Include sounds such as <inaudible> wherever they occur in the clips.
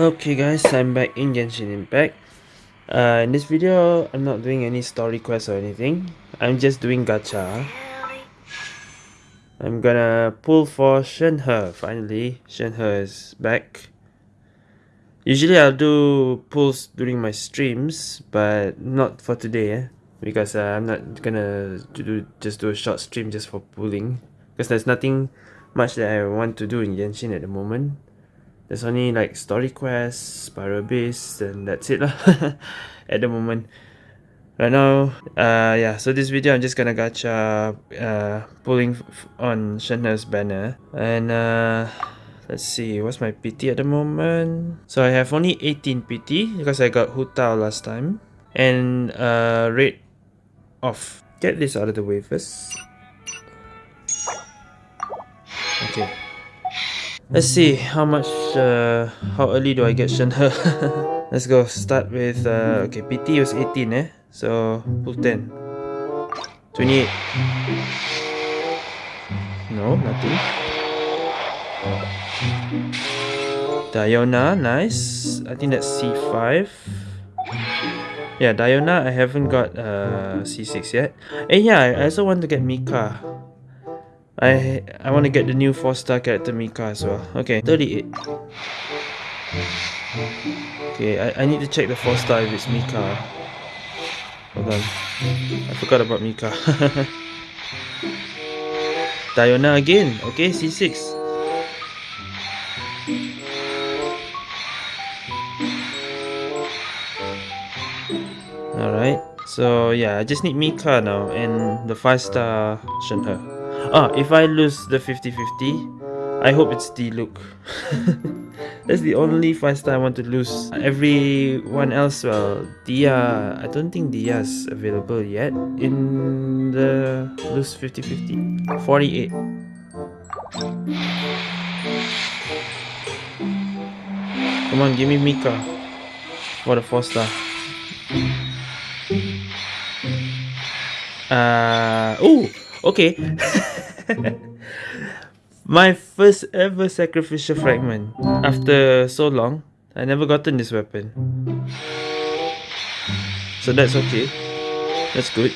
Okay guys, I'm back in Genshin Impact. Uh, in this video, I'm not doing any story quests or anything. I'm just doing gacha. I'm gonna pull for Shenhe finally. Shenhe is back. Usually I'll do pulls during my streams, but not for today eh? because uh, I'm not gonna do just do a short stream just for pulling because there's nothing much that I want to do in Genshin at the moment. There's only like story quests, Spiral Abyss, and that's it lah <laughs> at the moment. Right now, uh, yeah, so this video I'm just gonna gacha uh, pulling on Shenhe's banner and uh, let's see, what's my PT at the moment? So I have only 18 PT because I got Hu Tao last time and uh, rate off. Get this out of the way first. Okay. Let's see how much, uh, how early do I get Shenhe? <laughs> Let's go. Start with, uh, okay, PT was 18 eh? So, pull 10. 28. No, nothing. Diona, nice. I think that's C5. Yeah, Diona, I haven't got uh, C6 yet. And yeah, I also want to get Mika. I I want to get the new 4-star character Mika as well. Okay, 38. Okay, I, I need to check the 4-star if it's Mika. Hold on. I forgot about Mika. <laughs> Diona again. Okay, C6. Alright, so yeah, I just need Mika now and the 5-star Shenhe. Ah, if I lose the 50-50, I hope it's the look. <laughs> That's the only 5-star I want to lose. Everyone else, well, Dehya, I don't think Dehya is available yet in the lose 50-50. 48. Come on, give me Mika for the 4-star. Uh, oh, okay. <laughs> <laughs> My first ever sacrificial fragment. After so long, I never gotten this weapon. So that's okay. That's good.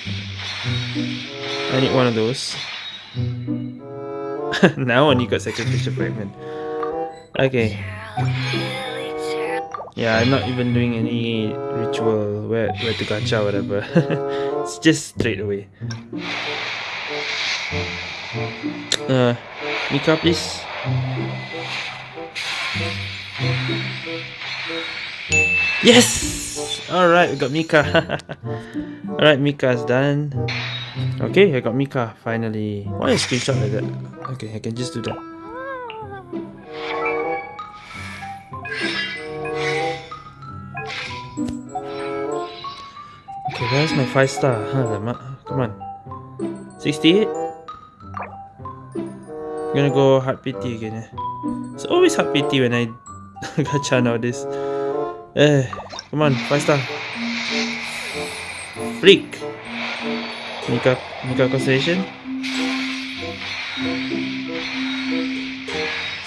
I need one of those. <laughs> now I only got sacrificial fragment. Okay. Yeah, I'm not even doing any ritual where, where to gacha or whatever. <laughs> it's just straight away. Uh, Mika, please. Yes! Alright, we got Mika. <laughs> Alright, Mika's done. Okay, I got Mika, finally. Why a screenshot like that? Okay, I can just do that. Okay, where's my 5 star? Huh, come on. 68? I'm gonna go hard PT again. It's always hard PT when I <laughs> gacha nowadays. Eh, come on, 5 star. Freak! Mika, Mika Constellation?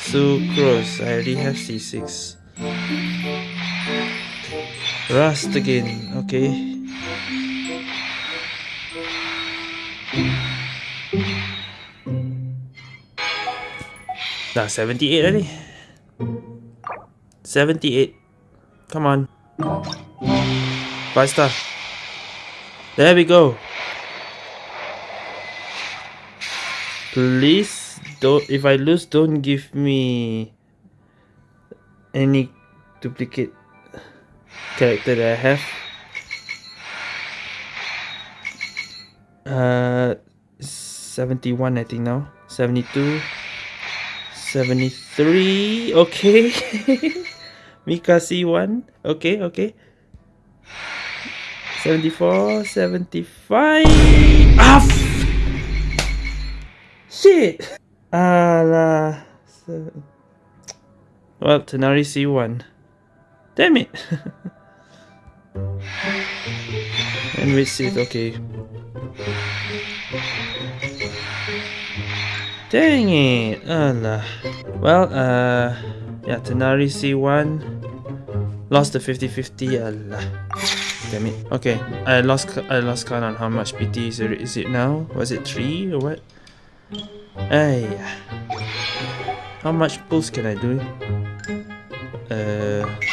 Sucrose, I already have C6. Rust again, okay. Dah 78 already. 78. Come on. 5 star. There we go. Please don't if I lose don't give me any duplicate character that I have. Uh 71 I think now. 72 73 okay. <laughs> Mika C1 okay okay. 74 75 ah shit. Alah well Tighnari C1 damn it. And with Sith okay Dang it! Allah. Well, uh, yeah, Tighnari C1 lost the 50-50. Allah. Damn it. Okay, I lost I lost count on how much PT is it, is it now? Was it three or what? Hey, how much pulls can I do? Uh.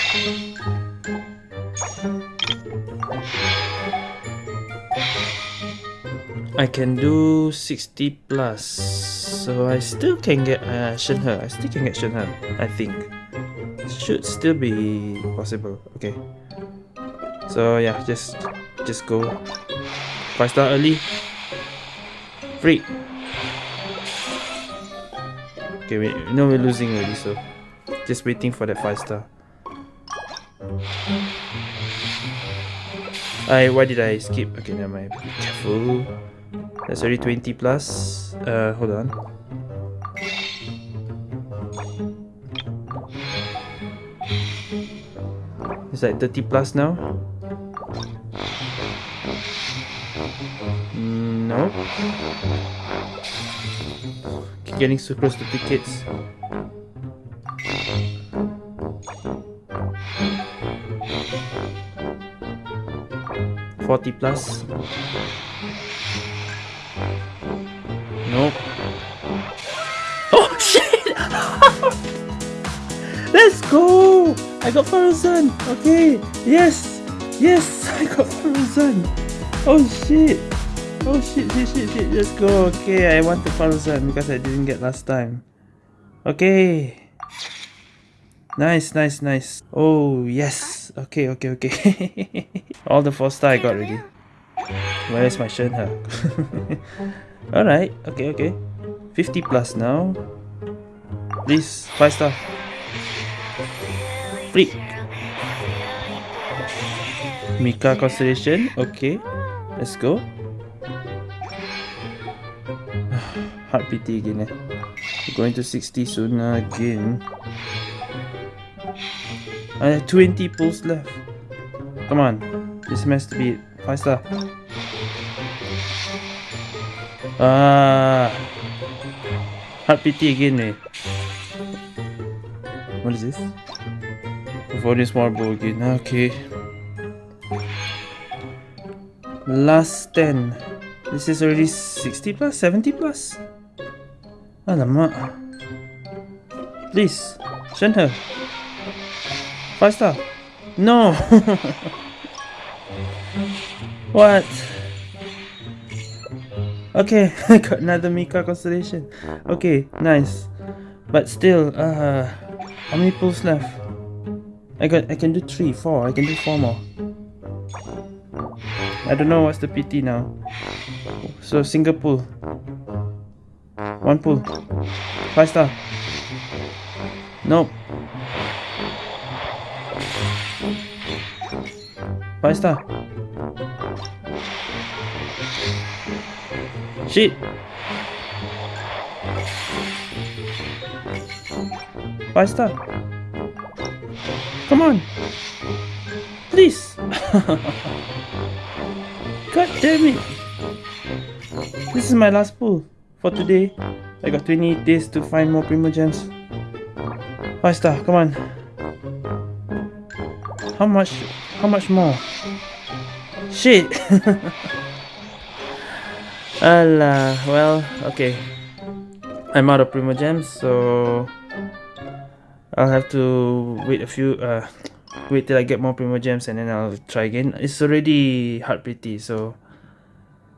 I can do 60 plus, so I still can get uh, Shenhe. I still can get Shenhe, I think. Should still be possible. Okay. So yeah, just just go. Five star early. Free. Okay, we No, we're losing already, so just waiting for that five star. I why did I skip? Okay, never mind. Be careful. That's already 20 plus. Uh, hold on. It's like 30 plus now. Mm, no. Keep getting so close to tickets. Forty plus. Nope. Oh <laughs> shit! <laughs> Let's go! I got Faruzan! Okay, yes! Yes! <laughs> I got Faruzan! Oh shit! Oh shit, shit, shit, shit, let's go! Okay, I want the Faruzan because I didn't get last time. Okay. Nice, nice, nice. Oh, yes. Okay, okay, okay. All the 4 star I got already. Where is my Shenhe? Alright, okay, okay. 50 plus now. Please, 5 star. Free. Mika Constellation, okay. Let's go. <sighs> Heart PT again eh. Going to 60 soon again. I have 20 pulls left. Come on. This to be 5 star. Ah, heart PT again eh. What is this? Volume marble again. Okay. Last 10. This is already 60 plus? 70 plus? Alamak. Please. Shenhe. 5 star. No! <laughs> what? Okay, I <laughs> got another Mika constellation. Okay, nice. But still, uh, how many pulls left? I got, I can do three, four. I can do four more. I don't know what's the PT now. So single pull. One pull. Five star. Nope. Five star. Shit! Five star. Come on. Please. <laughs> God damn it. This is my last pull for today. I got 20 days to find more Primogems. Five star, come on. How much how much more? Shit! <laughs> Allah, well, okay. I'm out of Primo Gems, so I'll have to wait a few, uh, wait till I get more Primo Gems and then I'll try again. It's already hard PT, so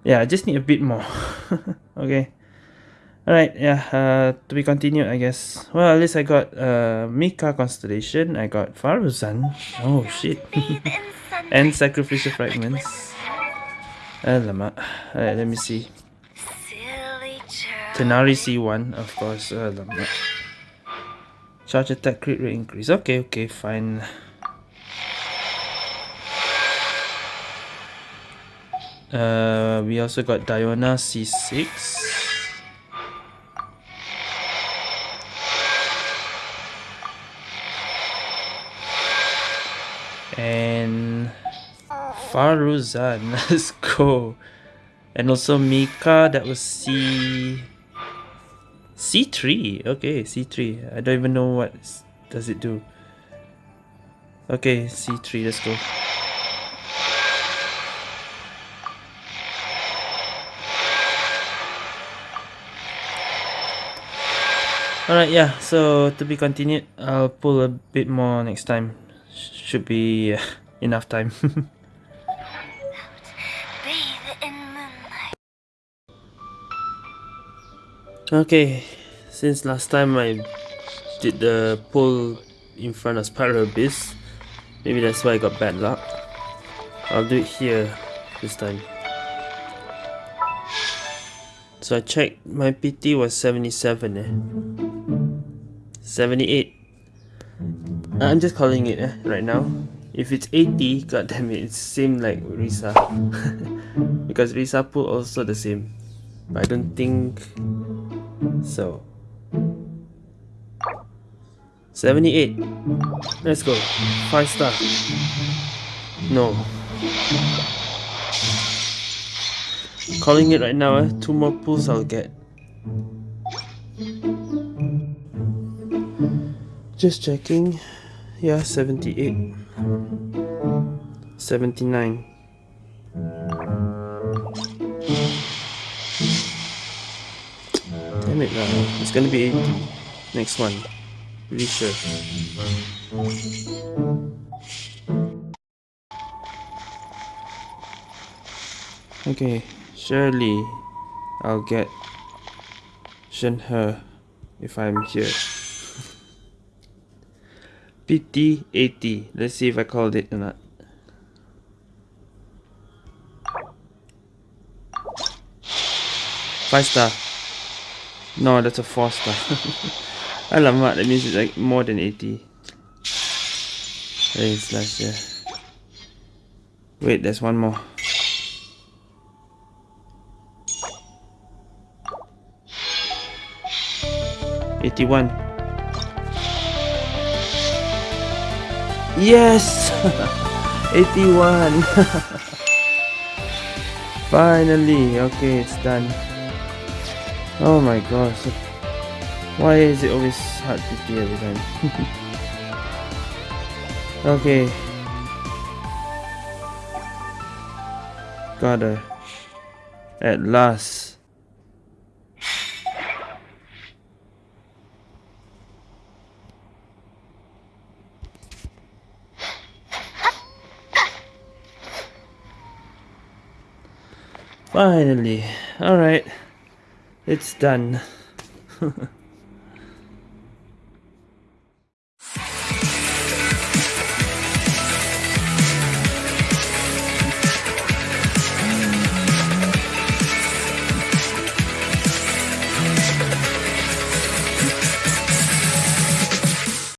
yeah, I just need a bit more. <laughs> okay. Alright, yeah, uh, to be continued, I guess. Well, at least I got uh, Mika Constellation, I got Faruzan. Oh, shit. <laughs> and Sacrificial Fragments. Alamak. Alright, let me see. Tighnari C1, of course. Alamak. Charge attack crit rate increase. Okay, okay, fine. Uh, we also got Diona C6. And Faruzan. <laughs> Let's go. And also Mika, that was C... C3. Okay, C3. I don't even know what does it do. Okay, C3. Let's go. Alright, yeah, so to be continued, I'll pull a bit more next time. Should be uh, <laughs> enough time. <laughs> okay, since last time I did the pull in front of Spiral Abyss, maybe that's why I got bad luck. I'll do it here this time. So I checked, my PT was 77 eh. 78 I'm just calling it eh, right now if it's 80 god damn it it's same like Risa. <laughs> Because Risa pull also the same. But I don't think so. 78 let's go. 5 star. No. Calling it right now eh? two more pulls I'll get. Just checking. Yeah, 78. 79. Damn it now. It's gonna be 80. Next one. Pretty sure. Okay, surely I'll get Shenhe if I'm here. PT80. Let's see if I called it or not. Five star. No, that's a four star. <laughs> Alamak, that That means it's like more than 80. Hey, slash, yeah. Wait, there's one more. Eighty-one. Yes! <laughs> 81! <laughs> Finally! Okay, it's done. Oh my gosh. Why is it always hard to see every time? <laughs> okay. Got her. At last. Finally. Alright. It's done. <laughs>